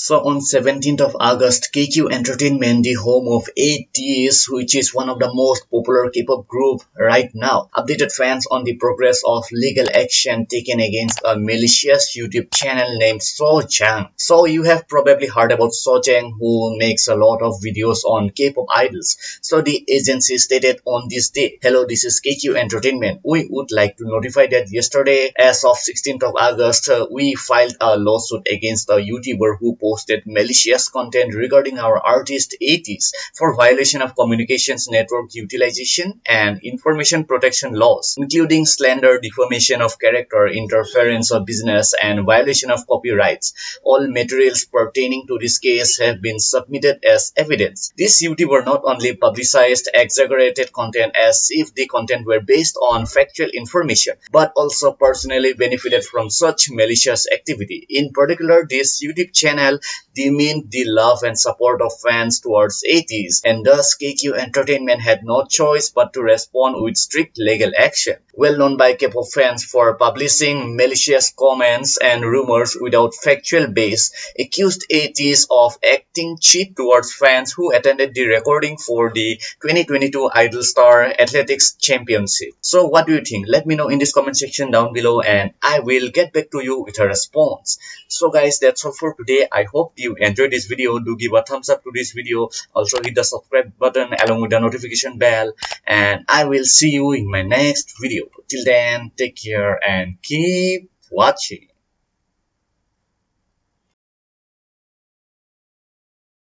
So on 17th of August, KQ Entertainment, the home of ATEEZ, which is one of the most popular K-pop group right now, updated fans on the progress of legal action taken against a malicious YouTube channel named Sojang. So you have probably heard about Sojang who makes a lot of videos on K-pop idols. So the agency stated on this day, Hello, this is KQ Entertainment. We would like to notify that yesterday, as of 16th of August, uh, we filed a lawsuit against a YouTuber who posted malicious content regarding our artist ATEEZ for violation of communications network utilization and information protection laws, including slander, defamation of character, interference of business, and violation of copyrights. All materials pertaining to this case have been submitted as evidence. This YouTuber not only publicized exaggerated content as if the content were based on factual information, but also personally benefited from such malicious activity. In particular, this YouTube channel demeaned the love and support of fans towards ATEEZ, and thus KQ Entertainment had no choice but to respond with strict legal action. Well known by K-pop fans for publishing malicious comments and rumors without factual base, accused ATEEZ of acting cheap towards fans who attended the recording for the 2022 Idol Star Athletics Championship. So what do you think? Let me know in this comment section down below and I will get back to you with a response. So guys, that's all for today. I hope you enjoyed this video. Do give a thumbs up to this video. Also hit the subscribe button along with the notification bell. And I will see you in my next video. Till then, take care and keep watching.